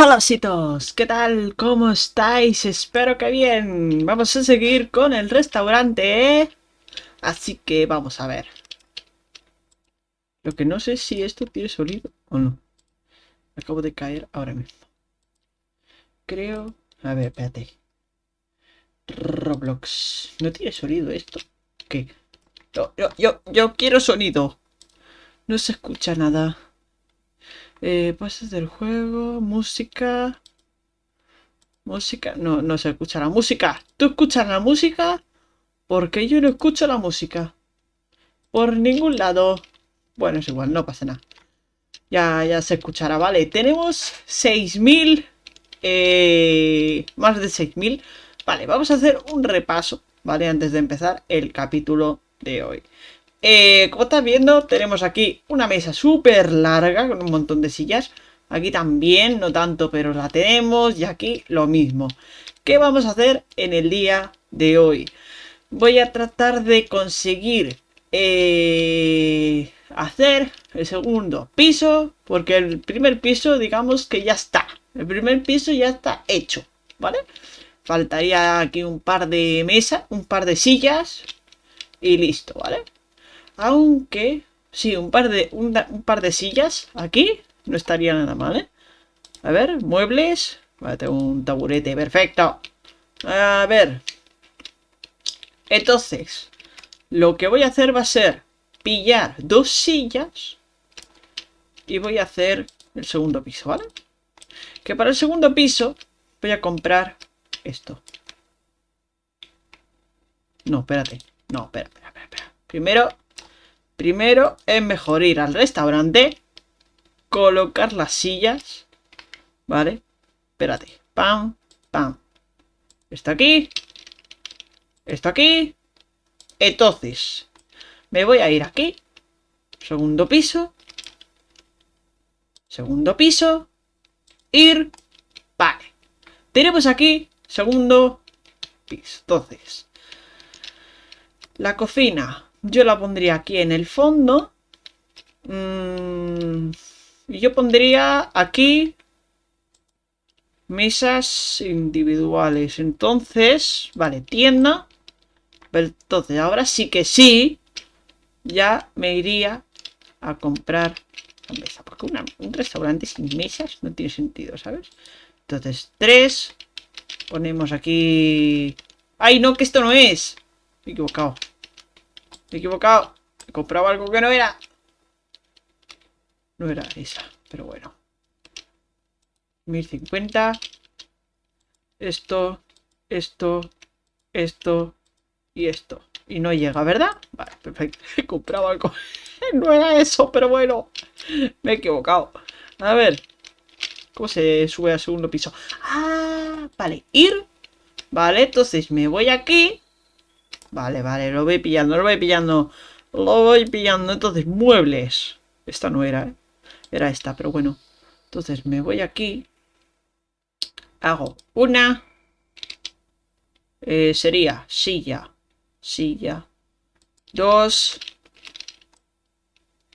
Hola ositos, ¿qué tal? ¿Cómo estáis? Espero que bien. Vamos a seguir con el restaurante, ¿eh? Así que vamos a ver. Lo que no sé si esto tiene sonido o no. Acabo de caer ahora mismo. Creo... A ver, espérate. Roblox. ¿No tiene sonido esto? ¿Qué? Yo, yo, yo, yo quiero sonido. No se escucha nada. Eh, pases del juego, música. Música, no, no se escucha la música. ¿Tú escuchas la música? Porque yo no escucho la música. Por ningún lado. Bueno, es igual, no pasa nada. Ya, ya se escuchará, vale. Tenemos 6.000. Eh, más de 6.000. Vale, vamos a hacer un repaso, ¿vale? Antes de empezar el capítulo de hoy. Eh, como estás viendo, tenemos aquí una mesa súper larga con un montón de sillas. Aquí también, no tanto, pero la tenemos. Y aquí lo mismo. ¿Qué vamos a hacer en el día de hoy? Voy a tratar de conseguir eh, hacer el segundo piso. Porque el primer piso, digamos que ya está. El primer piso ya está hecho, ¿vale? Faltaría aquí un par de mesas, un par de sillas y listo, ¿vale? Aunque, sí, un par de, un, par de sillas aquí no estaría nada mal, ¿eh? A ver, muebles. Vale, tengo un taburete, perfecto. A ver. Entonces, lo que voy a hacer va a ser pillar dos sillas y voy a hacer el segundo piso, ¿vale? Que para el segundo piso voy a comprar esto. No, espérate. No, espera, espera, espera. Primero Primero es mejor ir al restaurante, colocar las sillas, ¿vale? Espérate, pam, pam. Está aquí, está aquí. Entonces, me voy a ir aquí, segundo piso, segundo piso, ir, vale. Tenemos aquí segundo piso. Entonces, la cocina yo la pondría aquí en el fondo. Mm, y yo pondría aquí mesas individuales. Entonces, vale, tienda. Entonces, ahora sí que sí, ya me iría a comprar la mesa. Porque un restaurante sin mesas no tiene sentido, ¿sabes? Entonces, tres. Ponemos aquí... ¡Ay, no, que esto no es! Me he equivocado. Me he equivocado. He comprado algo que no era. No era esa, pero bueno. 1050. Esto, esto, esto y esto. Y no llega, ¿verdad? Vale, perfecto. He comprado algo. no era eso, pero bueno. Me he equivocado. A ver. ¿Cómo se sube al segundo piso? Ah, vale. Ir. Vale, entonces me voy aquí. Vale, vale, lo voy pillando, lo voy pillando. Lo voy pillando. Entonces, muebles. Esta no era, ¿eh? Era esta, pero bueno. Entonces, me voy aquí. Hago una. Eh, sería silla. Silla. Dos.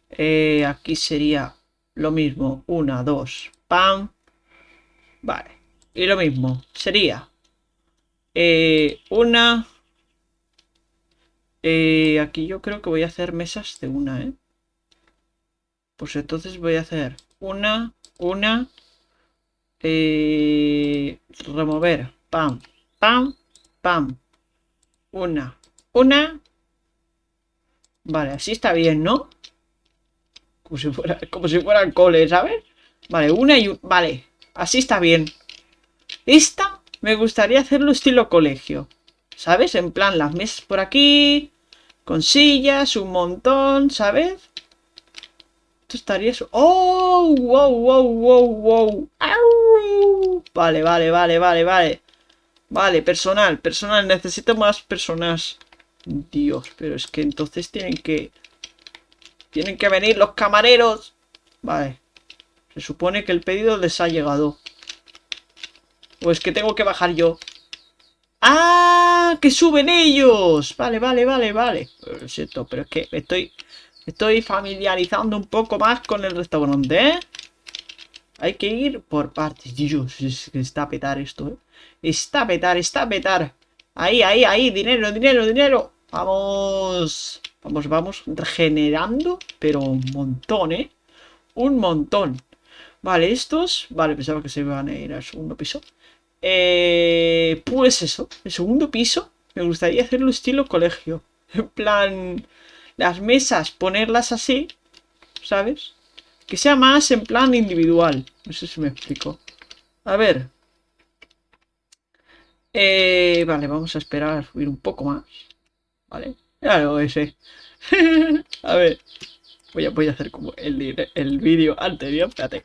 Eh, aquí sería lo mismo. Una, dos. Pam. Vale. Y lo mismo. Sería. Eh, una. Eh, aquí yo creo que voy a hacer mesas de una, ¿eh? Pues entonces voy a hacer una, una, eh, remover, pam, pam, pam, una, una. Vale, así está bien, ¿no? Como si fuera, como si fuera el cole, ¿sabes? Vale, una y un... Vale, así está bien. Esta me gustaría hacerlo estilo colegio. ¿Sabes? En plan, las mesas por aquí, con sillas, un montón, ¿sabes? Esto estaría... ¡Oh! ¡Wow, wow, wow, wow! ¡Au! Vale, vale, vale, vale, vale. Vale, personal, personal. Necesito más personas. Dios, pero es que entonces tienen que... Tienen que venir los camareros. Vale. Se supone que el pedido les ha llegado. O es que tengo que bajar yo. ¡Ah! ¡Que suben ellos! Vale, vale, vale, vale. Lo siento, pero es que estoy, estoy familiarizando un poco más con el restaurante, ¿eh? Hay que ir por partes. Dios, es que está a petar esto, ¿eh? Está a petar, está a petar. Ahí, ahí, ahí. Dinero, dinero, dinero. Vamos. Vamos, vamos. Regenerando. Pero un montón, ¿eh? Un montón. Vale, estos... Vale, pensaba que se iban a ir al segundo piso. Eh, pues eso. El segundo piso. Me gustaría hacerlo estilo colegio. En plan... Las mesas, ponerlas así. ¿Sabes? Que sea más en plan individual. No sé si me explico. A ver. Eh, vale, vamos a esperar a subir un poco más. Vale. Ya lo ese. a ver. Voy a, voy a hacer como el, el vídeo anterior. Espérate.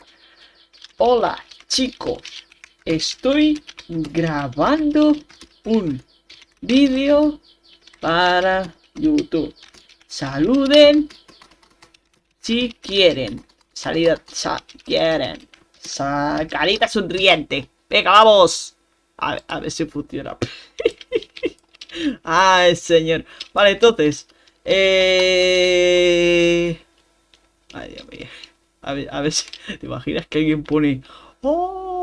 Hola, chicos. Estoy grabando un vídeo para YouTube. Saluden si quieren. Salida, sa quieren. Sa carita sonriente. Venga, vamos. A, a ver si funciona. Ay, señor. Vale, entonces. Eh... Ay, Dios mío. A ver, a ver si te imaginas que alguien pone... ¡Oh!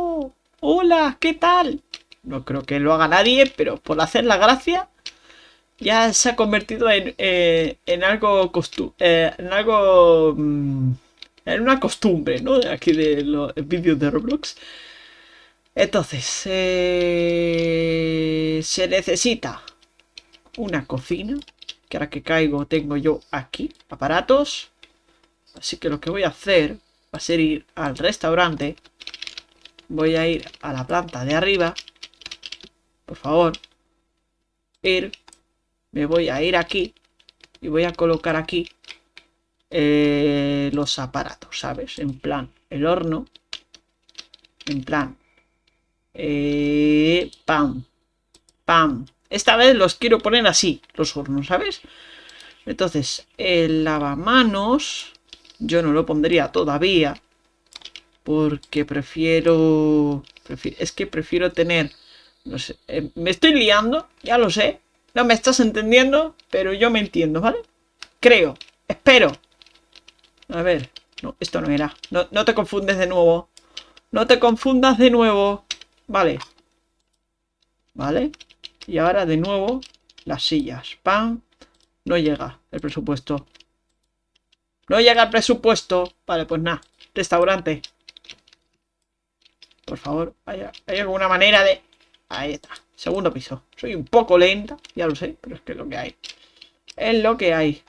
¡Hola! ¿Qué tal? No creo que lo haga nadie, pero por hacer la gracia ya se ha convertido en, eh, algo eh, en algo mm, en una costumbre, ¿no? Aquí de los vídeos de Roblox. Entonces, eh, se necesita una cocina, que ahora que caigo tengo yo aquí aparatos. Así que lo que voy a hacer va a ser ir al restaurante. Voy a ir a la planta de arriba. Por favor. Ir. Me voy a ir aquí. Y voy a colocar aquí eh, los aparatos, ¿sabes? En plan, el horno. En plan. Eh, pam. Pam. Esta vez los quiero poner así, los hornos, ¿sabes? Entonces, el lavamanos yo no lo pondría todavía. Porque prefiero... es que prefiero tener... No sé, eh, me estoy liando, ya lo sé. No me estás entendiendo, pero yo me entiendo, ¿vale? Creo, espero. A ver, no, esto no era. No, no te confundes de nuevo. No te confundas de nuevo. Vale. Vale. Y ahora de nuevo las sillas. ¡Pam! No llega el presupuesto. No llega el presupuesto. Vale, pues nada. Restaurante. Por favor, ¿hay, ¿hay alguna manera de...? Ahí está. Segundo piso. Soy un poco lenta, ya lo sé, pero es que es lo que hay. Es lo que hay.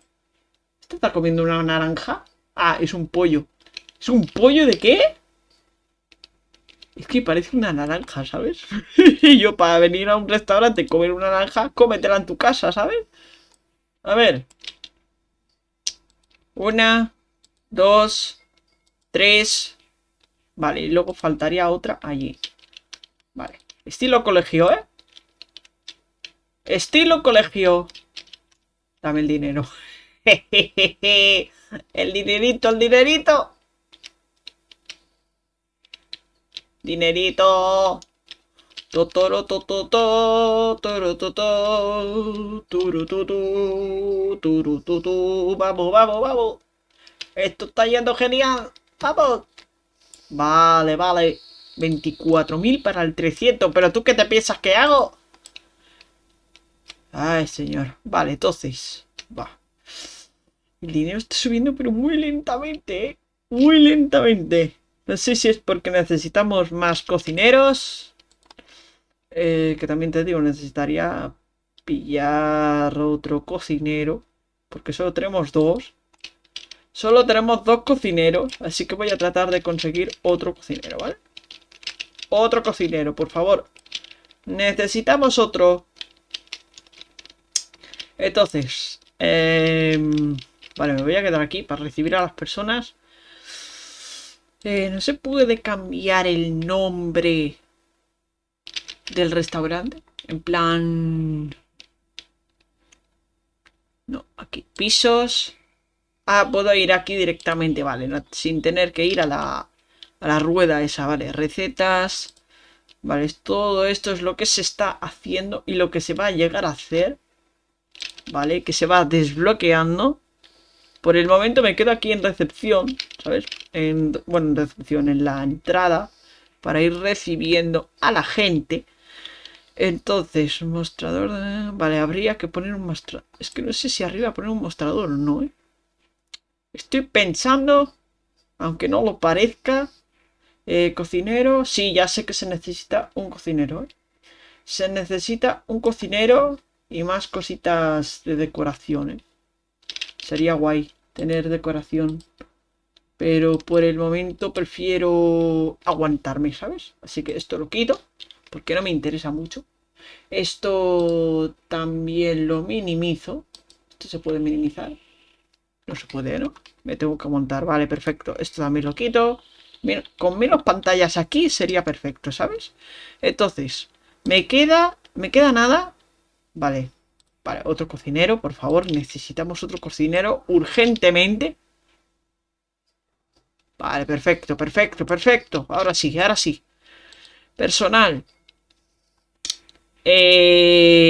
¿Este está comiendo una naranja? Ah, es un pollo. ¿Es un pollo de qué? Es que parece una naranja, ¿sabes? y yo para venir a un restaurante y comer una naranja, cómetela en tu casa, ¿sabes? A ver. Una, dos, tres. Vale, y luego faltaría otra allí. Vale. Estilo colegio, ¿eh? Estilo colegio. Dame el dinero. el dinerito, el dinerito. Dinerito. Totoro tototo, toro vamos, vamos, vamos. Esto está yendo genial. Vamos. Vale, vale. 24.000 para el 300. ¿Pero tú qué te piensas que hago? Ay, señor. Vale, entonces. Va. El dinero está subiendo, pero muy lentamente, ¿eh? Muy lentamente. No sé si es porque necesitamos más cocineros. Eh, que también te digo, necesitaría pillar otro cocinero. Porque solo tenemos dos. Solo tenemos dos cocineros. Así que voy a tratar de conseguir otro cocinero, ¿vale? Otro cocinero, por favor. Necesitamos otro. Entonces. Em, vale, me voy a quedar aquí para recibir a las personas. Eh, no se puede cambiar el nombre del restaurante. En plan... No, aquí. Pisos. Ah, puedo ir aquí directamente, vale. sin tener que ir a la, a la rueda esa, vale. Recetas. Vale, todo esto es lo que se está haciendo y lo que se va a llegar a hacer. Vale, que se va desbloqueando. Por el momento me quedo aquí en recepción, ¿sabes? en, bueno, en recepción, en la entrada, para ir recibiendo a la gente. Entonces, mostrador... Vale, habría que poner un mostrador. Es que no sé si arriba poner un mostrador o no, ¿eh? Estoy pensando, aunque no lo parezca, eh, cocinero, sí, ya sé que se necesita un cocinero, ¿eh? Se necesita un cocinero y más cositas de decoración, ¿eh? Sería guay tener decoración. Pero por el momento prefiero aguantarme, ¿sabes? Así que esto lo quito. Porque no me interesa mucho. Esto también lo minimizo. Esto se puede minimizar. No se puede, ¿no? Me tengo que montar. Vale, perfecto. Esto también lo quito. Con menos pantallas aquí sería perfecto, ¿sabes? Entonces, me queda... Me queda nada. Vale. Vale, otro cocinero, por favor. Necesitamos otro cocinero urgentemente. Vale, perfecto, perfecto, perfecto. Ahora sí, ahora sí. Personal. Eh,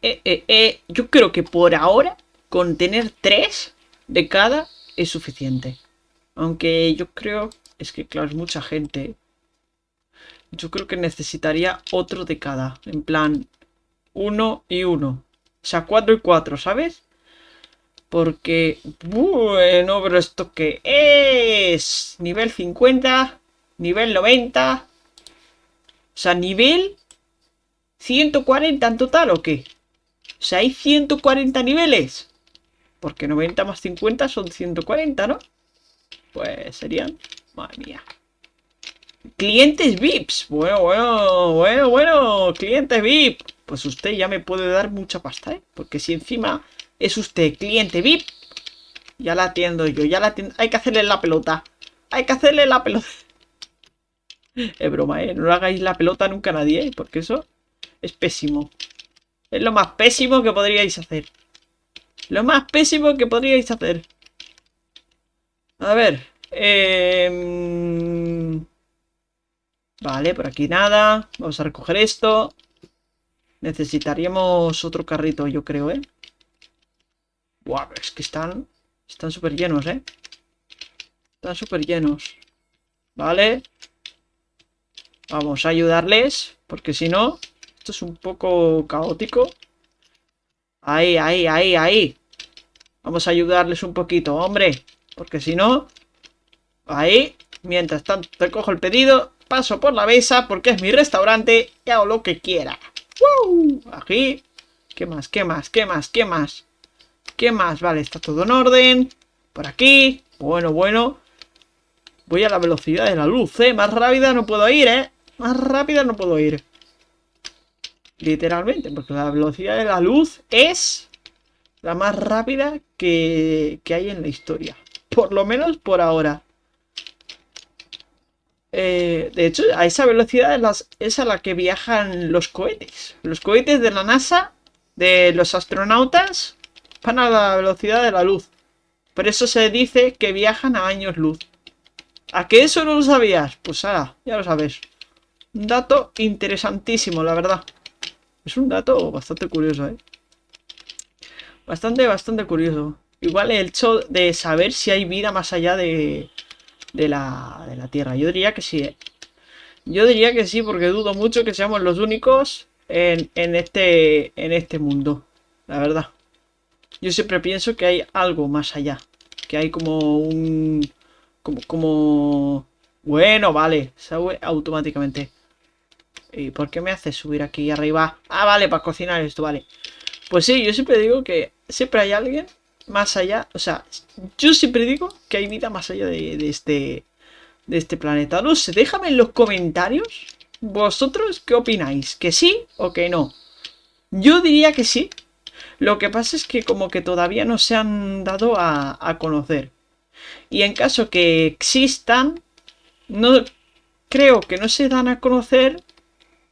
eh, eh, yo creo que por ahora, con tener tres de cada es suficiente. Aunque yo creo... Es que, claro, es mucha gente. Yo creo que necesitaría otro de cada. En plan, uno y uno. O sea, cuatro y cuatro, ¿sabes? Porque, bueno, pero esto que es nivel 50, nivel 90, o sea, nivel 140 en total o qué? O sea, hay 140 niveles. Porque 90 más 50 son 140, ¿no? Pues serían, madre mía. Clientes VIPs. Bueno, bueno, bueno, bueno, clientes VIP. Pues usted ya me puede dar mucha pasta, ¿eh? Porque si encima es usted cliente VIP. Ya la atiendo yo, ya la atiendo. Hay que hacerle la pelota. Hay que hacerle la pelota. Es broma, ¿eh? No le hagáis la pelota nunca a nadie, ¿eh? Porque eso es pésimo. Es lo más pésimo que podríais hacer. Lo más pésimo que podríais hacer. A ver. Eh... Vale, por aquí nada. Vamos a recoger esto. Necesitaríamos otro carrito, yo creo, ¿eh? Buah, es que están... Están súper llenos, ¿eh? Están súper llenos. Vale. Vamos a ayudarles, porque si no, esto es un poco caótico. Ahí, ahí, ahí, ahí. Vamos a ayudarles un poquito, hombre. Porque si no... Ahí. Mientras tanto, te cojo el pedido, paso por la mesa, porque es mi restaurante y hago lo que quiera. ¡Woo! Aquí. ¿Qué más? ¿Qué más? ¿Qué más? ¿Qué más? ¿Qué más? Vale, está todo en orden. Por aquí. Bueno, bueno. Voy a la velocidad de la luz, ¿eh? Más rápida no puedo ir, ¿eh? Más rápida no puedo ir. Literalmente, porque la velocidad de la luz es la más rápida que, que hay en la historia. Por lo menos por ahora. Eh, de hecho, a esa velocidad es, a la que viajan los cohetes. Los cohetes de la NASA, de los astronautas, van a la velocidad de la luz. Por eso se dice que viajan a años luz. ¿A qué eso no lo sabías? Pues ahora, ya lo sabes. Un dato interesantísimo, la verdad. Es un dato bastante curioso, ¿eh? Bastante, bastante curioso. Igual el hecho de saber si hay vida más allá de, de la, de la Tierra. Yo diría que sí. ¿eh? Yo diría que sí, porque dudo mucho que seamos los únicos en, en, este, en este mundo. La verdad. Yo siempre pienso que hay algo más allá. Que hay como un... Como... como... Bueno, vale. Sube automáticamente. ¿Y por qué me hace subir aquí arriba? Ah, vale, para cocinar esto, vale. Pues sí, yo siempre digo que siempre hay alguien más allá, o sea, yo siempre digo que hay vida más allá de, este de este planeta. No sé, déjame en los comentarios vosotros qué opináis, que sí o que no. Yo diría que sí. Lo que pasa es que como que todavía no se han dado a, a conocer. Y en caso que existan, no creo que no se dan a conocer.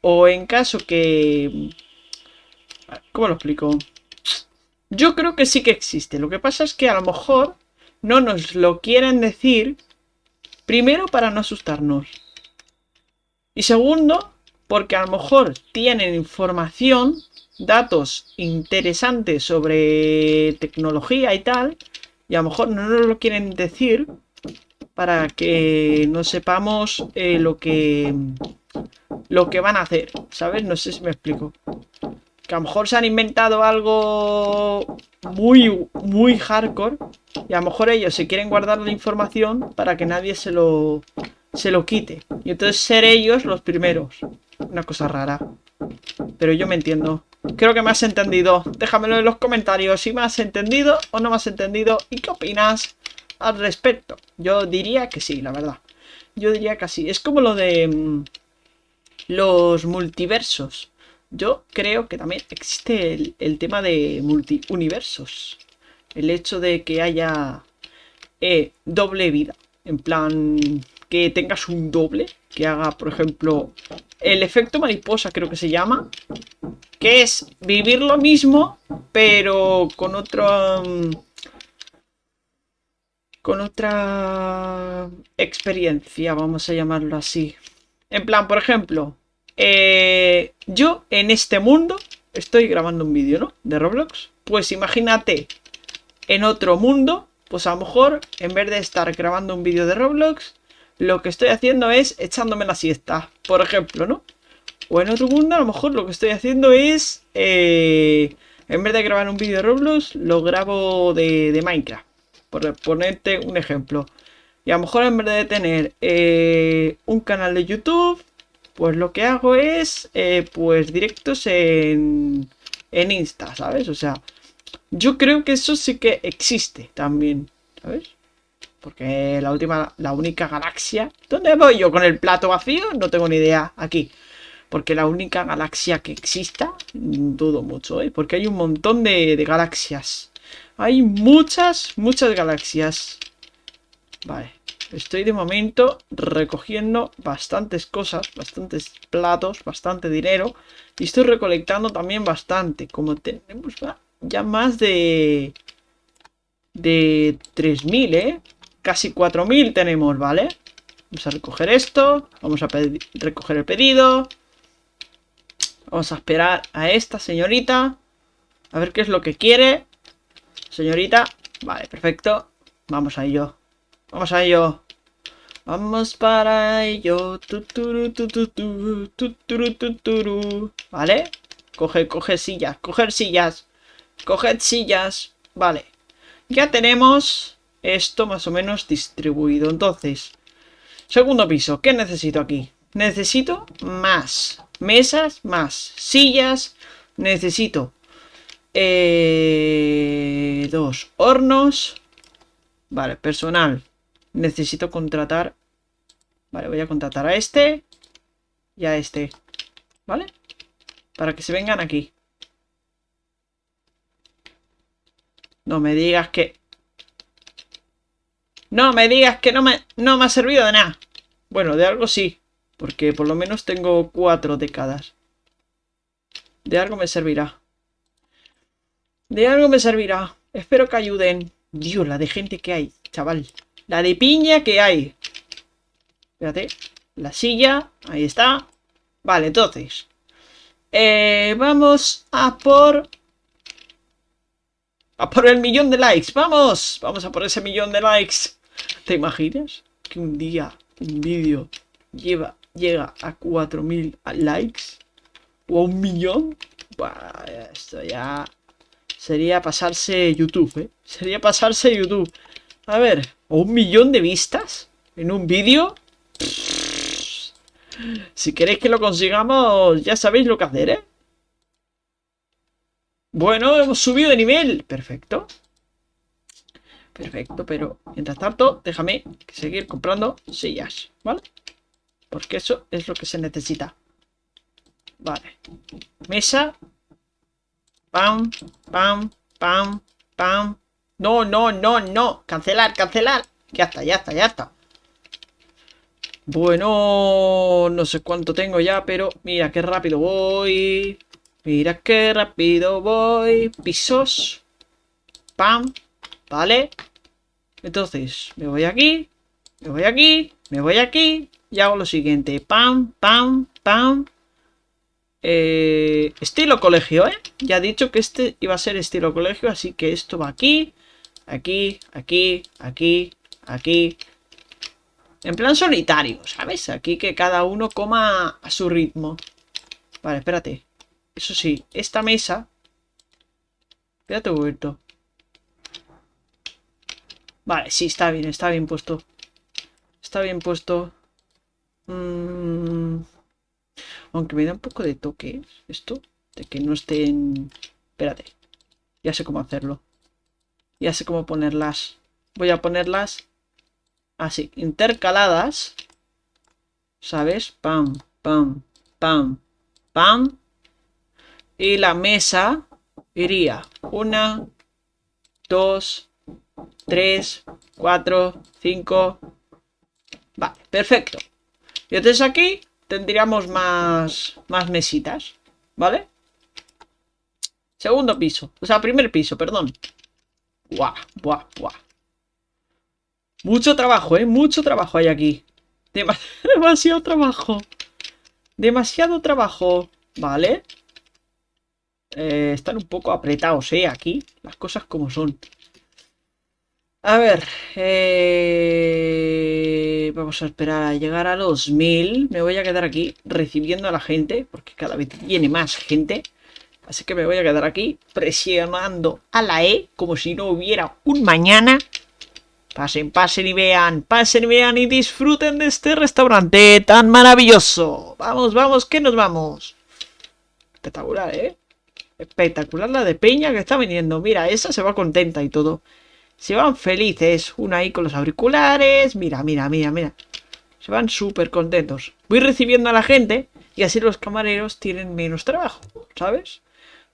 O en caso que... ¿Cómo lo explico? Yo creo que sí que existe. Lo que pasa es que a lo mejor no nos lo quieren decir. Primero, para no asustarnos. Y segundo, porque a lo mejor tienen información, datos interesantes sobre tecnología y tal, y a lo mejor no nos lo quieren decir para que no sepamos eh, lo que lo que van a hacer, ¿sabes? No sé si me explico. Que a lo mejor se han inventado algo muy, muy hardcore y a lo mejor ellos se quieren guardar la información para que nadie se lo, se lo quite. Y entonces ser ellos los primeros. Una cosa rara. Pero yo me entiendo. Creo que me has entendido. Déjamelo en los comentarios si me has entendido o no me has entendido y qué opinas al respecto. Yo diría que sí, la verdad. Yo diría que sí. Es como lo de mm, los multiversos. Yo creo que también existe el, tema de multiuniversos. El hecho de que haya eh, doble vida. En plan, que tengas un doble. Que haga, por ejemplo, el efecto mariposa creo que se llama. Que es vivir lo mismo, pero con otro... Mm, con otra experiencia, vamos a llamarlo así. En plan, por ejemplo, eh, yo en este mundo estoy grabando un vídeo, ¿no? De Roblox. Pues imagínate en otro mundo, pues a lo mejor en vez de estar grabando un vídeo de Roblox, lo que estoy haciendo es echándome la siesta, por ejemplo, ¿no? O en otro mundo a lo mejor lo que estoy haciendo es, eh, en vez de grabar un vídeo de Roblox, lo grabo de, de, Minecraft. Por ponerte un ejemplo. Y a lo mejor en vez de tener eh, un canal de YouTube, pues lo que hago es, eh, pues directos en, en Insta, ¿sabes? O sea, yo creo que eso sí que existe también, ¿sabes? Porque la última, la única galaxia... ¿Dónde voy yo con el plato vacío? No tengo ni idea. Aquí. Porque la única galaxia que exista, dudo mucho, ¿eh? Porque hay un montón de, de galaxias. Hay muchas, muchas galaxias. Vale. Estoy de momento recogiendo bastantes cosas, bastantes platos, bastante dinero. Y estoy recolectando también bastante. Como tenemos ya más de... De 3.000, ¿eh? Casi 4.000 tenemos, ¿vale? Vamos a recoger esto. Vamos a recoger el pedido. Vamos a esperar a esta señorita. A ver qué es lo que quiere. Señorita. Vale, perfecto. Vamos a ello. Vamos a ello. Vamos para ello. ¿Vale? Coge, coge sillas. Coger sillas. Coger sillas. Vale. Ya tenemos esto más o menos distribuido. Entonces, segundo piso. ¿Qué necesito aquí? Necesito más. Mesas, más. Sillas. Necesito eh, dos hornos. Vale, personal necesito contratar... Vale, voy a contratar a este y a este. ¿Vale? Para que se vengan aquí. No me digas que... No me digas que no me, no me ha servido de nada. Bueno, de algo sí. Porque por lo menos tengo cuatro décadas. De algo me servirá. De algo me servirá. Espero que ayuden. Dios, la de gente que hay, chaval. La de piña que hay. Espérate. La silla. Ahí está. Vale, entonces. Eh, vamos a por... A por el millón de likes. ¡Vamos! Vamos a por ese millón de likes. ¿Te imaginas? Que un día un vídeo lleva, llega a 4000 likes. O a un millón. Esto ya... Sería pasarse YouTube, ¿eh? Sería pasarse YouTube. A ver, un millón de vistas en un vídeo. Si queréis que lo consigamos, ya sabéis lo que hacer, ¿eh? Bueno, hemos subido de nivel. Perfecto. Perfecto, pero mientras tanto, déjame seguir comprando sillas, ¿vale? Porque eso es lo que se necesita. Vale. Mesa. Pam, pam, pam, pam, no, no, no, no. Cancelar, cancelar. Ya está, ya está, ya está. Bueno, no sé cuánto tengo ya, pero mira qué rápido voy. Mira qué rápido voy. Pisos. Pam. Vale. Entonces, me voy aquí. Me voy aquí. Me voy aquí. Y hago lo siguiente. Pam, pam, pam. Eh, estilo colegio, ¿eh? Ya he dicho que este iba a ser estilo colegio, así que esto va aquí. Aquí, aquí, aquí, aquí. En plan solitario, ¿sabes? Aquí que cada uno coma a su ritmo. Vale, espérate. Eso sí, esta mesa... Espérate un. Vale, sí, está bien, está bien puesto. Está bien puesto. Mm, aunque me da un poco de toque esto. De que no estén... Espérate. Ya sé cómo hacerlo. Ya sé cómo ponerlas. Voy a ponerlas así, intercaladas. ¿Sabes? Pam, pam, pam, pam. Y la mesa iría una, dos, tres, cuatro, cinco. Vale, perfecto. Y entonces aquí tendríamos más, más mesitas, ¿vale? Segundo piso, o sea, primer piso, perdón. Buah, buah, buah. Mucho trabajo, ¿eh? Mucho trabajo hay aquí. demasiado trabajo. Demasiado trabajo. Vale. Eh, están un poco apretados, ¿eh? Aquí. Las cosas como son. A ver. Eh, vamos a esperar a llegar a los mil. Me voy a quedar aquí recibiendo a la gente. Porque cada vez viene más gente. Así que me voy a quedar aquí presionando a la E como si no hubiera un mañana. Pasen, pasen y vean, pasen y vean y disfruten de este restaurante tan maravilloso. Vamos, vamos, que nos vamos. Espectacular, ¿eh? Espectacular la de Peña que está viniendo. Mira, esa se va contenta y todo. Se van felices. Una ahí con los auriculares. Mira, mira, mira, mira. Se van súper contentos. Voy recibiendo a la gente y así los camareros tienen menos trabajo, ¿sabes?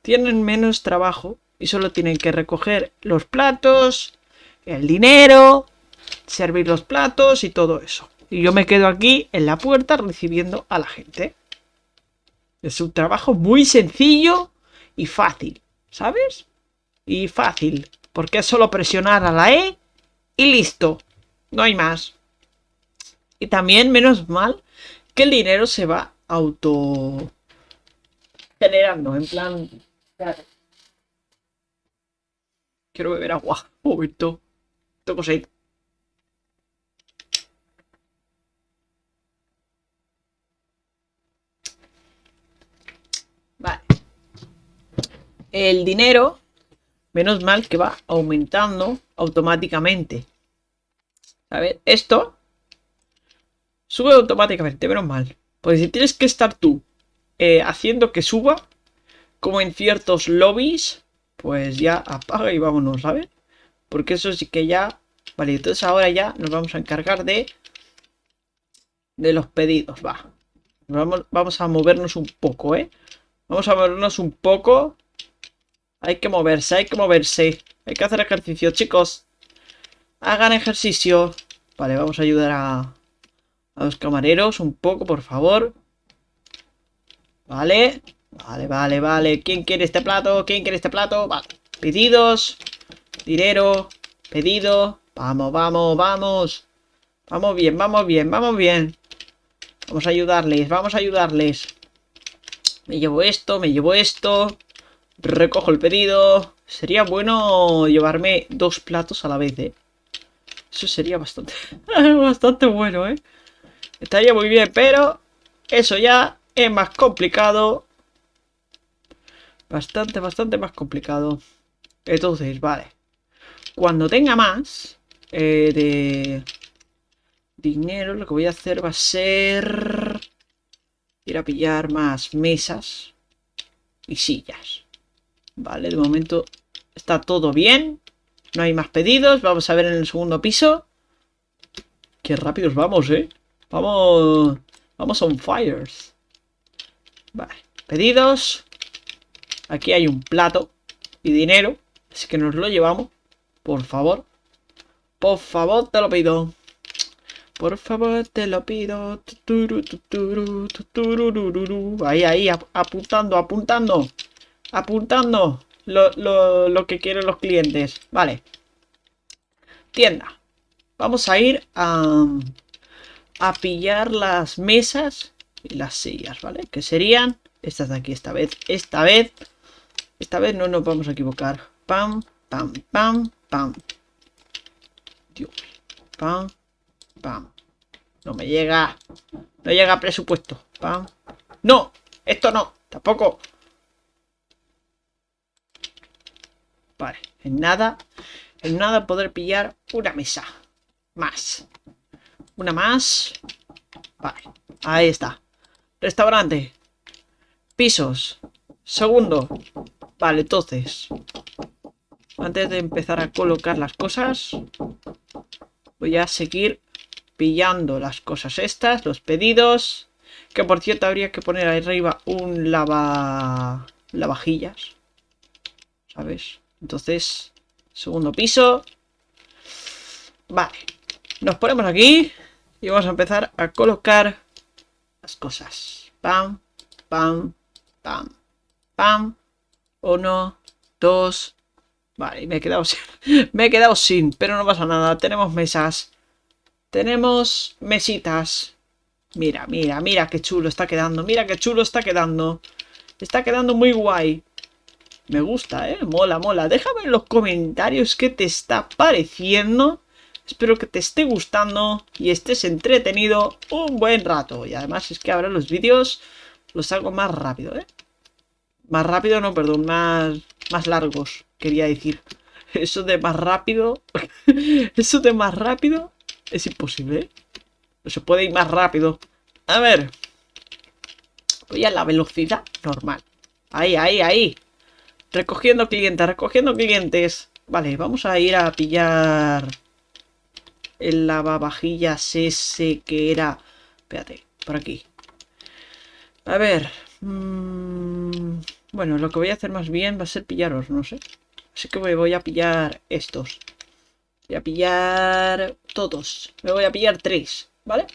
Tienen menos trabajo y solo tienen que recoger los platos, el dinero, servir los platos y todo eso. Y yo me quedo aquí en la puerta recibiendo a la gente. Es un trabajo muy sencillo y fácil, ¿sabes? Y fácil, porque es solo presionar a la E y listo. No hay más. Y también, menos mal, que el dinero se va auto generando, en plan... Quiero beber agua. Un momento. Tengo sed. Vale. El dinero, menos mal que va aumentando automáticamente. A ver, esto sube automáticamente, menos mal. Pues si tienes que estar tú eh, haciendo que suba, como en ciertos lobbies, pues ya apaga y vámonos, ¿sabes? Porque eso sí que ya... Vale, entonces ahora ya nos vamos a encargar de... De los pedidos, va. Vamos, vamos a movernos un poco, ¿eh? Vamos a movernos un poco. Hay que moverse, hay que moverse. Hay que hacer ejercicio, chicos. Hagan ejercicio. Vale, vamos a ayudar a, a los camareros un poco, por favor. Vale. Vale, vale, vale. ¿Quién quiere este plato? ¿Quién quiere este plato? Pedidos. Dinero, pedido. Vamos, vamos, vamos. Vamos bien, vamos bien, vamos bien. Vamos a ayudarles, vamos a ayudarles. Me llevo esto, me llevo esto. Recojo el pedido. Sería bueno llevarme dos platos a la vez, ¿eh? Eso sería bastante, bastante bueno, ¿eh? Estaría muy bien, pero eso ya es más complicado. Bastante, bastante más complicado. Entonces, vale. Cuando tenga más eh, de dinero, lo que voy a hacer va a ser ir a pillar más mesas y sillas. Vale, de momento está todo bien. No hay más pedidos. Vamos a ver en el segundo piso. Qué rápidos vamos, ¿eh? Vamos... Vamos on fires. Vale, pedidos. Aquí hay un plato y dinero. Así que nos lo llevamos. Por favor. Por favor, te lo pido. Por favor, te lo pido. Ahí, ahí, apuntando, apuntando. Apuntando lo, lo que quieren los clientes. Vale. Tienda. Vamos a ir a, a pillar las mesas y las sillas, ¿vale? Que serían estas de aquí esta vez. Esta vez. Esta vez no nos vamos a equivocar. Pam, pam, pam, pam. Dios. Pam, pam, No me llega. No llega presupuesto. Pam. No, esto no. Tampoco. Vale, en nada. En nada poder pillar una mesa. Más. Una más. Vale, ahí está. Restaurante. Pisos. Segundo. Vale, entonces. Antes de empezar a colocar las cosas. Voy a seguir pillando las cosas estas, los pedidos. Que por cierto habría que poner ahí arriba un lava... lavajillas. ¿Sabes? Entonces, segundo piso. Vale. Nos ponemos aquí y vamos a empezar a colocar las cosas. Pam, pam, pam, pam. Uno, dos. Vale, me he quedado sin. me he quedado sin, pero no pasa nada. Tenemos mesas. Tenemos mesitas. Mira, mira, mira qué chulo está quedando. Mira qué chulo está quedando. Está quedando muy guay. Me gusta, ¿eh? Mola, mola. Déjame en los comentarios qué te está pareciendo. Espero que te esté gustando y estés entretenido un buen rato. Y además es que ahora los vídeos los hago más rápido, ¿eh? Más rápido, no, perdón, más, más largos, quería decir. Eso de más rápido... Eso de más rápido es imposible, ¿eh? No se puede ir más rápido. A ver. Voy a la velocidad normal. Ahí, ahí, ahí. Recogiendo clientes, recogiendo clientes. Vale, vamos a ir a pillar el lavavajillas ese que era... Espérate, por aquí. A ver. Mmm, bueno, lo que voy a hacer más bien va a ser pillaros, no sé. Así que voy a pillar estos. Voy a pillar todos. Me voy a pillar tres. ¿vale?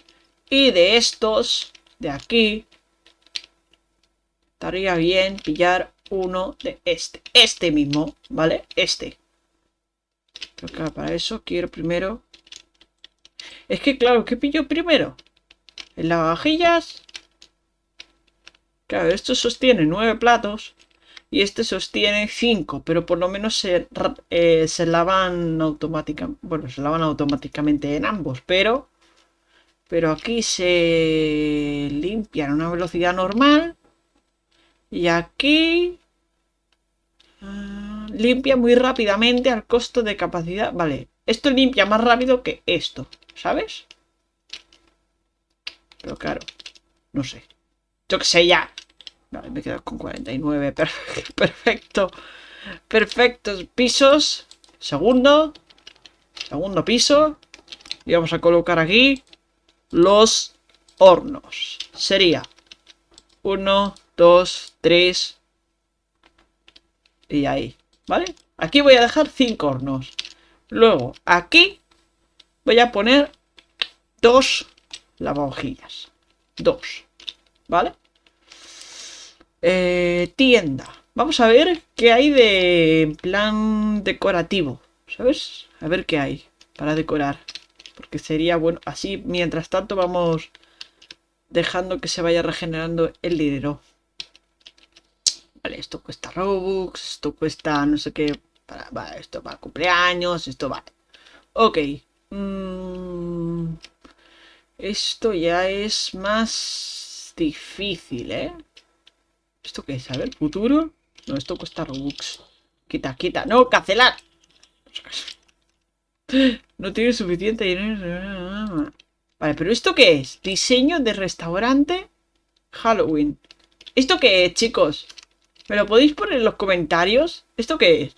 Y de estos, de aquí, estaría bien pillar uno de este. Este mismo, ¿vale? Este. Pero que para eso quiero primero... Es que, claro, ¿qué pillo primero? En las vajillas... Claro, esto sostiene nueve platos y este sostiene cinco, pero por lo menos se, eh, se lavan automáticamente. Bueno, se lavan automáticamente en ambos, pero pero aquí se limpia a una velocidad normal. Y aquí... Ah, limpia muy rápidamente al costo de capacidad. Vale, esto limpia más rápido que esto, ¿sabes? Pero claro, no sé. Yo que sé ya. Vale, me quedo con 49. Perfecto. Perfectos pisos. Segundo. Segundo piso. Y vamos a colocar aquí los hornos. Sería 1, 2, 3 y ahí, ¿vale? Aquí voy a dejar 5 hornos. Luego, aquí voy a poner dos lavavajillas. Dos, ¿vale? Eh, tienda. Vamos a ver qué hay de plan decorativo, ¿sabes? A ver qué hay para decorar. Porque sería bueno. Así, mientras tanto, vamos dejando que se vaya regenerando el dinero. Vale, esto cuesta Robux, esto cuesta no sé qué. Para, esto para cumpleaños, esto vale. Ok. Mm, esto ya es más difícil, ¿eh? ¿Esto qué es? A ver, futuro. No, esto cuesta Robux. Quita, quita. No, cancelar. No tiene suficiente dinero. Vale, pero ¿esto qué es? Diseño de restaurante Halloween. ¿Esto qué es, chicos? ¿Me lo podéis poner en los comentarios? ¿Esto qué es?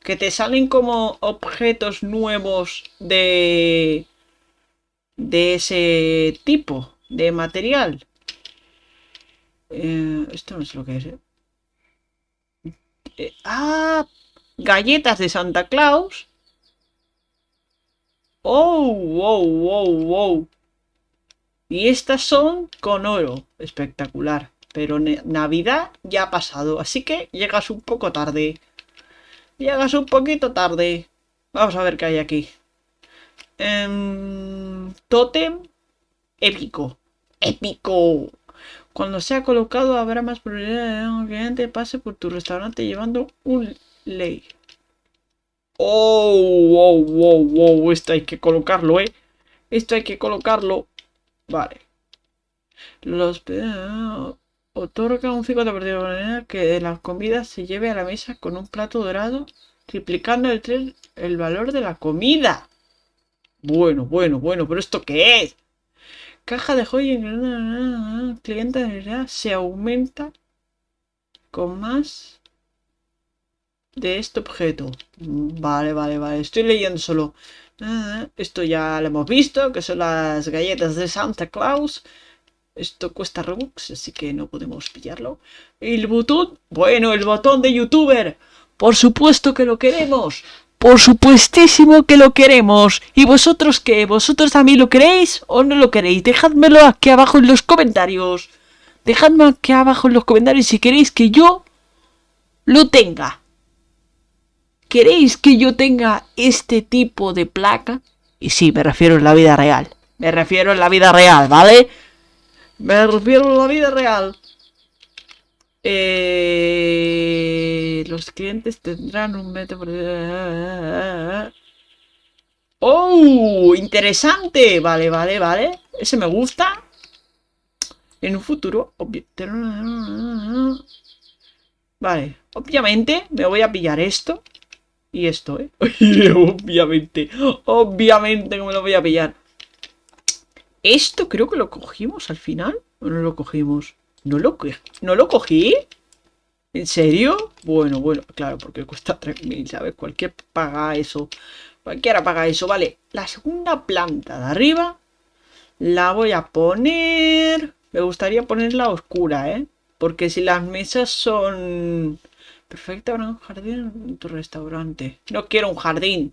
Que te salen como objetos nuevos de... De ese tipo de material. Eh, esto no es lo que es, ¿eh? Eh, ah, galletas de Santa Claus. ¡Oh! ¡Wow! ¡Wow! ¡Wow! Y estas son con oro. Espectacular. Pero Navidad ya ha pasado. Así que llegas un poco tarde. Llegas un poquito tarde. Vamos a ver qué hay aquí. Em, totem épico. ¡Épico! Cuando sea colocado habrá más probabilidad de que un pase por tu restaurante llevando un ley. Oh, wow, wow, wow. Esto hay que colocarlo, ¿eh? Esto hay que colocarlo. Vale. Los otorga un 50% de manera que la comida se lleve a la mesa con un plato dorado, triplicando el, el valor de la comida. Bueno, bueno, bueno, pero ¿esto qué es? Caja de joya cliente se aumenta con más de este objeto. Vale, vale, vale. Estoy leyendo solo. Ah, esto ya lo hemos visto, que son las galletas de Santa Claus. Esto cuesta Robux, así que no podemos pillarlo. El botón, bueno, el botón de youtuber. Por supuesto que lo queremos. Por supuestísimo que lo queremos. ¿Y vosotros qué? ¿Vosotros también lo queréis o no lo queréis? Dejadmelo aquí abajo en los comentarios. Dejadme aquí abajo en los comentarios si queréis que yo lo tenga. ¿Queréis que yo tenga este tipo de placa? Y sí, me refiero en la vida real. Me refiero en la vida real, ¿vale? Me refiero en la vida real. Eh, los clientes tendrán un método... ¡Oh! Interesante. Vale, vale, vale. Ese me gusta. En un futuro... Vale. Obviamente me voy a pillar esto. Y esto, ¿eh? obviamente. Obviamente que me lo voy a pillar. Esto creo que lo cogimos al final. ¿O no lo cogimos? ¿No lo, ¿No lo cogí? ¿En serio? Bueno, bueno, claro, porque cuesta 3.000, ¿sabes? Cualquier paga eso. Cualquiera paga eso. Vale, la segunda planta de arriba la voy a poner... Me gustaría ponerla oscura, ¿eh? Porque si las mesas son... Perfecta para un jardín en tu restaurante. No quiero un jardín.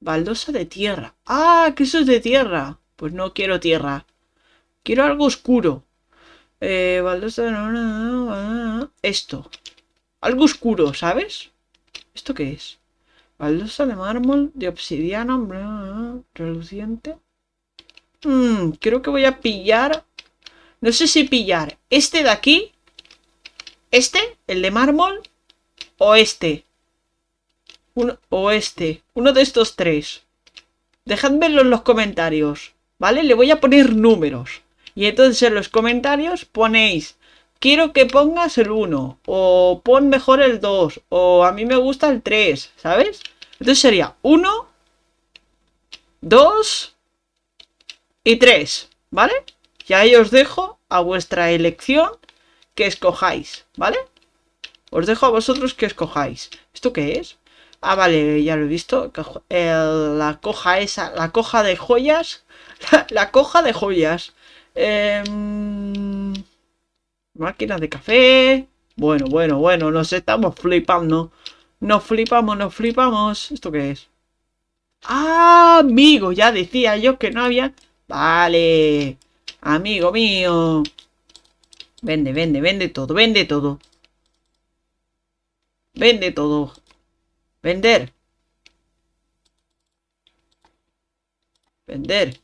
Baldosa de tierra. ¡Ah! Que eso es de tierra. Pues no quiero tierra. Quiero algo oscuro. Eh. Esto. Algo oscuro, ¿sabes? ¿Esto qué es? Baldosa de mármol, de obsidiana, reluciente. Mmm, creo que voy a pillar... No sé si pillar este de aquí. Este, el de mármol. O este. O este. Uno de estos tres. Dejadmelo en los comentarios. ¿Vale? Le voy a poner números. Y entonces en los comentarios ponéis, quiero que pongas el 1, o pon mejor el 2, o a mí me gusta el 3, ¿sabes? Entonces sería 1, 2 y 3, ¿vale? Y ahí os dejo a vuestra elección que escojáis, ¿vale? Os dejo a vosotros que escojáis. ¿Esto qué es? Ah, vale, ya lo he visto. la coja esa, la coja de joyas. La, coja de joyas. Em, máquina de café. Bueno, bueno, bueno, nos estamos flipando. Nos flipamos, nos flipamos. ¿Esto qué es? ¡Ah, amigo! Ya decía yo que no había... Vale. Amigo mío. Vende, vende, vende todo, vende todo. Vende todo. Vender. Vender.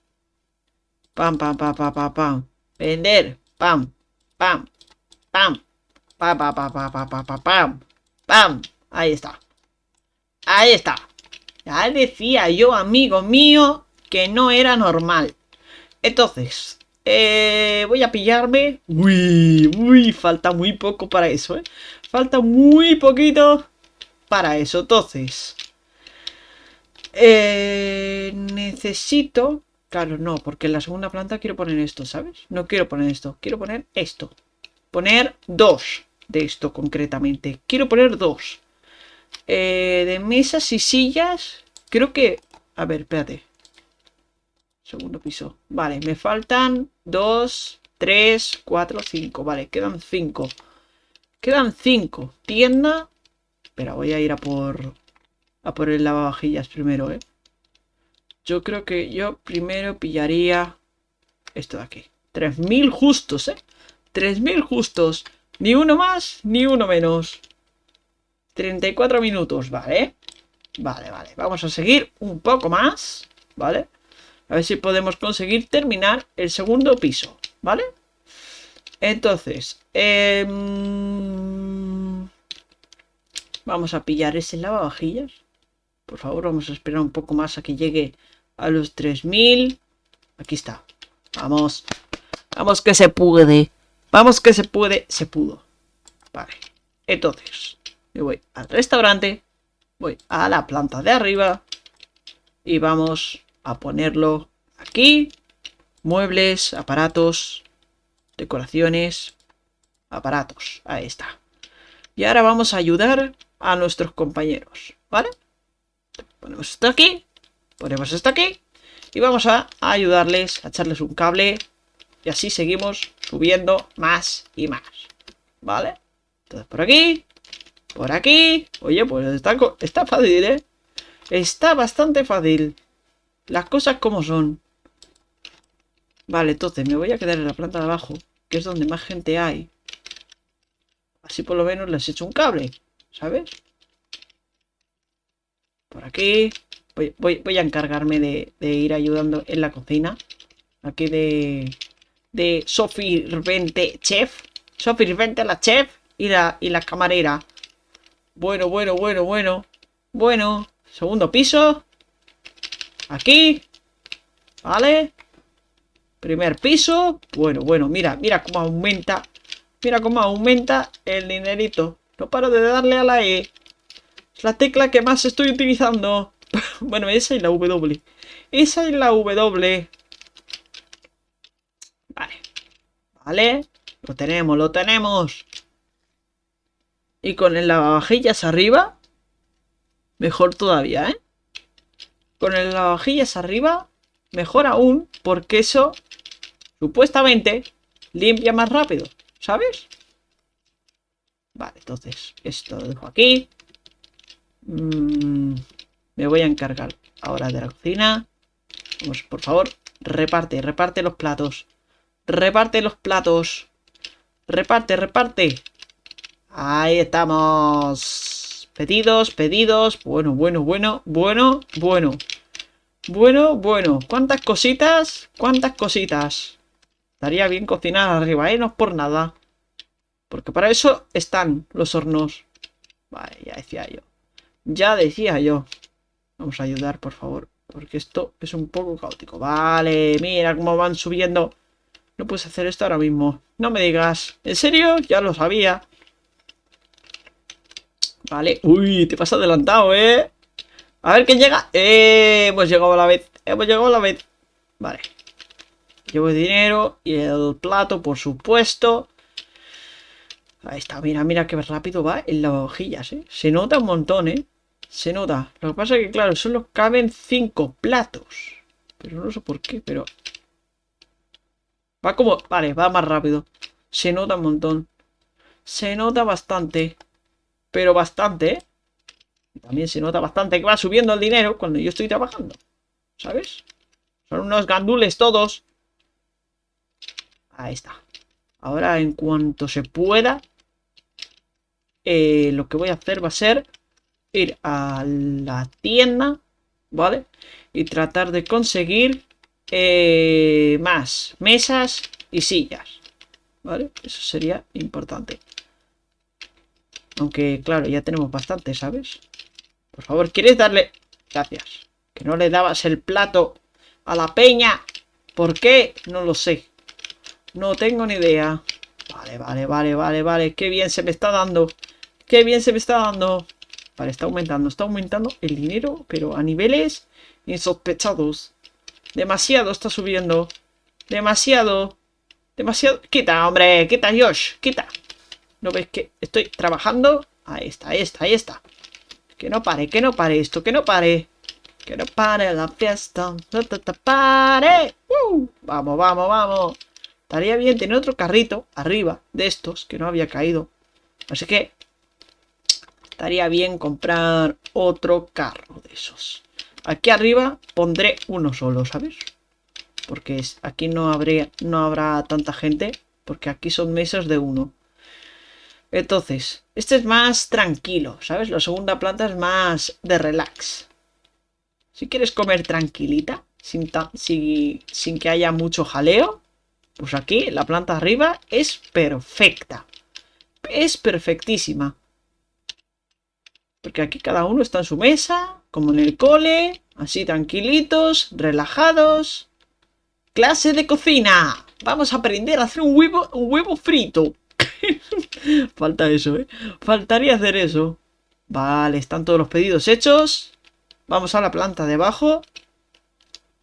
Pam, pam, pam, pam, pam. Vender. Pam, pam, pam. Pam, pam, pam, pam, pam, pam, pam. Pam. Ahí está. Ahí está. Ya decía yo, amigo mío, que no era normal. Entonces, eh, voy a pillarme. Uy, uy, falta muy poco para eso, ¿eh? Falta muy poquito para eso. Entonces, eh, necesito... Claro, no, porque en la segunda planta quiero poner esto, ¿sabes? No quiero poner esto, quiero poner esto. Poner dos de esto concretamente. Quiero poner dos. Eh, de mesas y sillas, creo que... A ver, espérate. Segundo piso. Vale, me faltan dos, tres, cuatro, cinco. Vale, quedan cinco. Quedan cinco. Tienda. Espera, voy a ir a por... A por el lavavajillas primero, ¿eh? Yo creo que yo primero pillaría... Esto de aquí. 3.000 justos, ¿eh? 3.000 justos. Ni uno más, ni uno menos. 34 minutos, ¿vale? Vale, vale. Vamos a seguir un poco más, ¿vale? A ver si podemos conseguir terminar el segundo piso, ¿vale? Entonces, eh, vamos a pillar ese lavavajillas. Por favor, vamos a esperar un poco más a que llegue a los 3000. Aquí está. Vamos. Vamos que se puede. Vamos que se puede. Se pudo. Vale. Entonces, me voy al restaurante. Voy a la planta de arriba. Y vamos a ponerlo aquí. Muebles, aparatos, decoraciones, aparatos. Ahí está. Y ahora vamos a ayudar a nuestros compañeros. ¿Vale? Ponemos esto aquí. Ponemos esto aquí. Y vamos a ayudarles a echarles un cable. Y así seguimos subiendo más y más. ¿Vale? Entonces por aquí. Por aquí. Oye, pues está, está fácil, ¿eh? Está bastante fácil. Las cosas como son. Vale, entonces me voy a quedar en la planta de abajo. Que es donde más gente hay. Así por lo menos les echo un cable. ¿Sabes? Por aquí. Voy, a encargarme de, ir ayudando en la cocina. Aquí de... De Sophie Rvente Chef. Sophie Rvente la chef y la, y la camarera. Bueno, bueno, bueno, bueno. Bueno. Segundo piso. Aquí. Vale. Primer piso. Bueno, bueno, mira, mira cómo aumenta. Mira cómo aumenta el dinerito. No paro de darle a la E. Es la tecla que más estoy utilizando. bueno, esa y la W. Esa y la W. Vale. Vale. Lo tenemos, lo tenemos. Y con el lavavajillas arriba. Mejor todavía, ¿eh? Con el lavavajillas arriba. Mejor aún. Porque eso, supuestamente, limpia más rápido. ¿Sabes? Vale, entonces esto lo dejo aquí. Mmm... Me voy a encargar ahora de la cocina. Vamos, por favor, reparte, reparte los platos. Reparte los platos. Reparte, reparte. Ahí estamos. Pedidos, pedidos. Bueno, bueno, bueno, bueno, bueno. Bueno, bueno. ¿Cuántas cositas? ¿Cuántas cositas? Estaría bien cocinar arriba, ¿eh? No es por nada. Porque para eso están los hornos. Vale, ya decía yo. Ya decía yo. Vamos a ayudar, por favor. Porque esto es un poco caótico. Vale, mira cómo van subiendo. No puedes hacer esto ahora mismo. No me digas. ¿En serio? Ya lo sabía. Vale. Uy, te pasas adelantado, ¿eh? A ver quién llega. Eh, hemos llegado a la vez. Hemos llegado a la vez. Vale. Llevo el dinero y el plato, por supuesto. Ahí está, mira, mira qué rápido va en las hojillas, ¿eh? Se nota un montón, ¿eh? Se nota. Lo que pasa es que, claro, solo caben cinco platos. Pero no sé por qué, pero... Va como... Vale, va más rápido. Se nota un montón. Se nota bastante. Pero bastante, ¿eh? También se nota bastante que va subiendo el dinero cuando yo estoy trabajando. ¿Sabes? Son unos gandules todos. Ahí está. Ahora, en cuanto se pueda, eh, lo que voy a hacer va a ser ir a la tienda, ¿vale? Y tratar de conseguir eh, más mesas y sillas, ¿vale? Eso sería importante. Aunque, claro, ya tenemos bastante, ¿sabes? Por favor, ¿quieres darle...? Gracias. Que no le dabas el plato a la peña. ¿Por qué? No lo sé. No tengo ni idea. Vale, vale, vale, vale, vale. Qué bien se me está dando. Qué bien se me está dando. Vale, está aumentando, está aumentando el dinero, pero a niveles insospechados. Demasiado está subiendo. Demasiado. Demasiado. Quita, hombre, quita, Josh, quita. ¿No ves que estoy trabajando? Ahí está, ahí está, ahí está. Que no pare, que no pare esto, que no pare. Que no pare la fiesta. No te, pare. Uh, vamos, vamos, vamos. Estaría bien tener otro carrito arriba de estos que no había caído. Así que estaría bien comprar otro carro de esos. Aquí arriba pondré uno solo, ¿sabes? Porque aquí no, no habrá tanta gente, porque aquí son mesas de uno. Entonces, este es más tranquilo, ¿sabes? La segunda planta es más de relax. Si quieres comer tranquilita, sin, sin que haya mucho jaleo, pues aquí la planta arriba es perfecta. Es perfectísima. Porque aquí cada uno está en su mesa, como en el cole, así tranquilitos, relajados. Clase de cocina. Vamos a aprender a hacer un huevo, frito. Falta eso, ¿eh? Faltaría hacer eso. Vale, están todos los pedidos hechos. Vamos a la planta de abajo.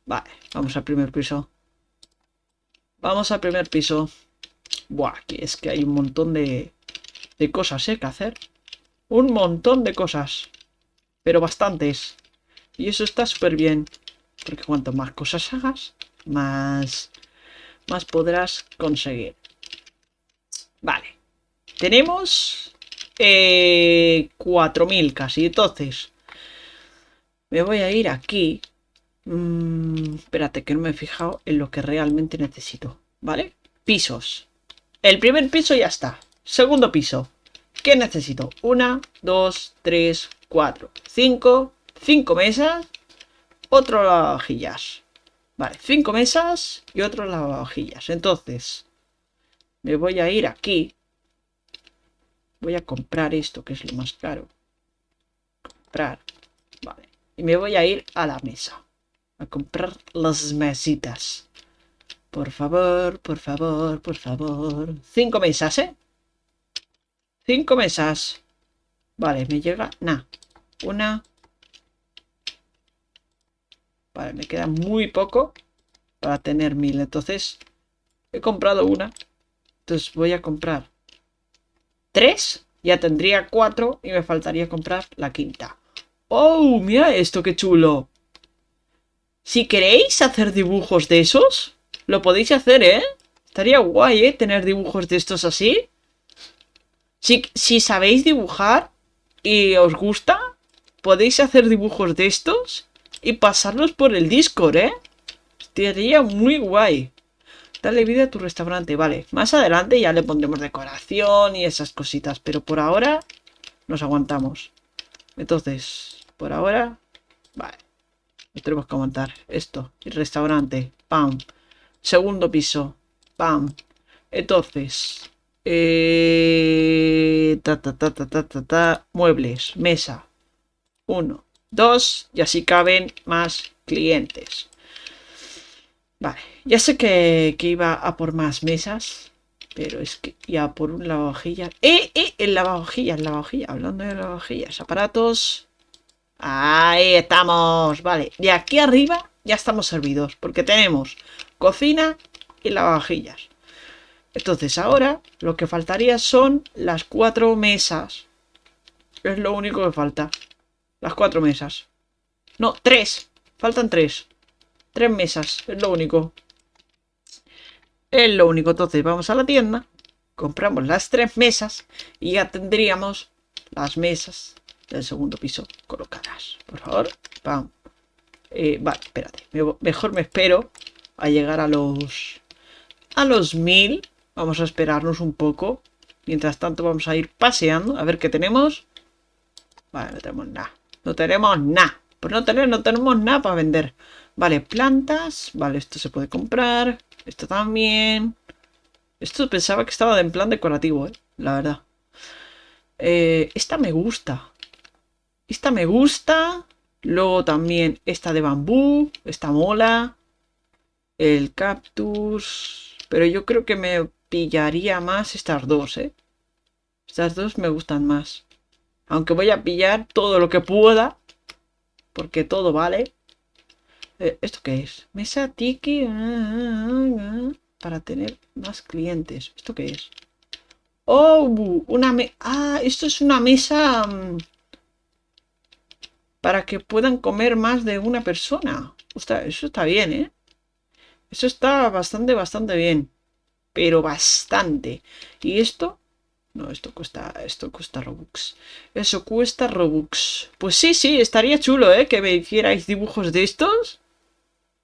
Vale, vamos al primer piso. Vamos al primer piso. Buah, aquí es que hay un montón de, de cosas, ¿eh? Que hacer. Un montón de cosas. Pero bastantes. Y eso está súper bien. Porque cuanto más cosas hagas, más, más podrás conseguir. Vale. Tenemos eh, 4.000 casi. Entonces, me voy a ir aquí. Mm, espérate, que no me he fijado en lo que realmente necesito. ¿Vale? Pisos. El primer piso ya está. Segundo piso. ¿Qué necesito? Una, dos, tres, cuatro, cinco, cinco mesas, otro lavavajillas. Vale, cinco mesas y otro lavavajillas. Entonces, me voy a ir aquí. Voy a comprar esto, que es lo más caro. Comprar. Vale. Y me voy a ir a la mesa. A comprar las mesitas. Por favor, por favor, por favor. Cinco mesas, ¿eh? Cinco mesas. Vale, me llega... Nah. Una. Vale, me queda muy poco para tener mil. Entonces, he comprado una. Entonces voy a comprar tres. Ya tendría cuatro y me faltaría comprar la quinta. ¡Oh! Mira esto, qué chulo. Si queréis hacer dibujos de esos, lo podéis hacer, ¿eh? Estaría guay, ¿eh? Tener dibujos de estos así. Si, sabéis dibujar y os gusta, podéis hacer dibujos de estos y pasarlos por el Discord, ¿eh? Estaría muy guay. Dale vida a tu restaurante, vale. Más adelante ya le pondremos decoración y esas cositas, pero por ahora nos aguantamos. Entonces, por ahora, vale. Nos tenemos que aguantar. Esto, el restaurante, pam. Segundo piso, pam. Entonces, eh, ta, ta, ta, ta, ta, ta, muebles, mesa. Uno, dos, y así caben más clientes. Vale, ya sé que, que, iba a por más mesas, pero es que ya por un lavavajillas. ¡Eh, eh! El lavavajillas, el lavavajillas, hablando de lavavajillas, aparatos. Ahí estamos, vale. De aquí arriba ya estamos servidos, porque tenemos cocina y lavavajillas. Entonces ahora lo que faltaría son las cuatro mesas. Es lo único que falta. Las cuatro mesas. No, tres. Faltan tres. Tres mesas, es lo único. Es lo único. Entonces vamos a la tienda, compramos las tres mesas y ya tendríamos las mesas del segundo piso colocadas. Por favor, vamos. Eh, vale, espérate. Mejor me espero a llegar a los... A los mil. Vamos a esperarnos un poco. Mientras tanto vamos a ir paseando. A ver qué tenemos. Vale, no tenemos nada. No tenemos nada. Por no tener, no tenemos nada para vender. Vale, plantas. Vale, esto se puede comprar. Esto también. Esto pensaba que estaba en plan decorativo, ¿eh? La verdad. Eh, esta me gusta. Esta me gusta. Luego también esta de bambú. Esta mola. El cactus. Pero yo creo que me pillaría más estas dos, ¿eh? Estas dos me gustan más. Aunque voy a pillar todo lo que pueda. Porque todo vale. Eh, ¿Esto qué es? Mesa tiki. Ah, ah, ah, para tener más clientes. ¿Esto qué es? Oh, una me... Ah, esto es una mesa... Mm, para que puedan comer más de una persona. Eso está bien, ¿eh? Eso está bastante, bastante bien. Pero bastante. ¿Y esto? No, esto cuesta, esto cuesta Robux. Eso cuesta Robux. Pues sí, sí, estaría chulo, ¿eh? Que me hicierais dibujos de estos.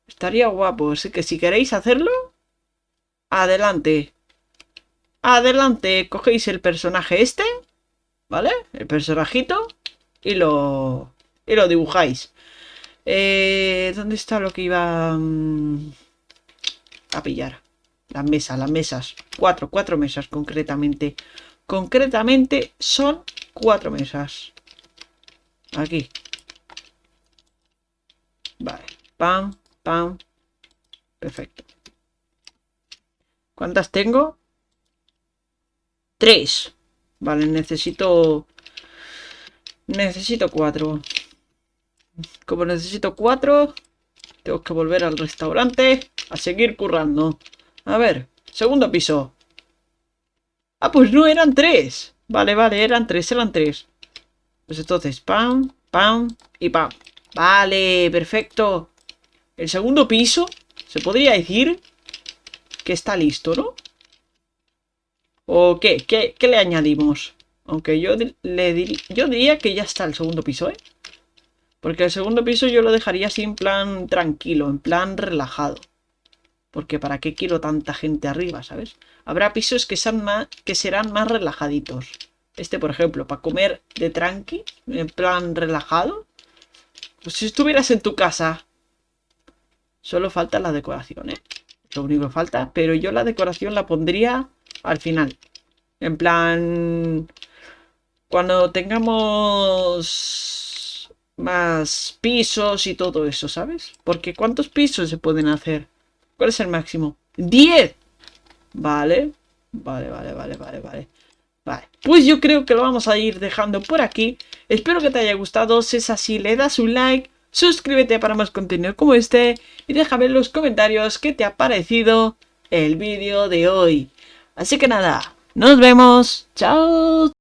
Estaría guapo. Así que si queréis hacerlo, adelante. Adelante, cogéis el personaje este, ¿vale? El personajito y lo, y lo dibujáis. Eh, ¿Dónde está lo que iba mm, a pillar? Las mesas, las mesas. Cuatro, cuatro mesas concretamente. Concretamente son cuatro mesas. Aquí. Vale. Pam, pam. Perfecto. ¿Cuántas tengo? Tres. Vale, necesito... Necesito cuatro. Como necesito cuatro, tengo que volver al restaurante a seguir currando. A ver, segundo piso. Ah, pues no, eran tres. Vale, vale, eran tres, eran tres. Pues entonces, pam, pam y pam. Vale, perfecto. El segundo piso, se podría decir que está listo, ¿no? ¿O qué? ¿Qué, le añadimos? Aunque yo, le yo diría que ya está el segundo piso, ¿eh? Porque el segundo piso yo lo dejaría así en plan tranquilo, en plan relajado. Porque ¿para qué quiero tanta gente arriba, sabes? Habrá pisos que, sean más, que serán más relajaditos. Este, por ejemplo, para comer de tranqui, en plan relajado. Pues si estuvieras en tu casa. Solo falta la decoración, ¿eh? Lo único que falta. Pero yo la decoración la pondría al final. En plan... Cuando tengamos más pisos y todo eso, ¿sabes? Porque ¿cuántos pisos se pueden hacer? ¿Cuál es el máximo? ¡10! Vale. Vale, vale, vale, vale, vale. Vale, pues yo creo que lo vamos a ir dejando por aquí. Espero que te haya gustado. Si es así, le das un like. Suscríbete para más contenido como este. Y déjame en los comentarios qué te ha parecido el vídeo de hoy. Así que nada, nos vemos. Chao.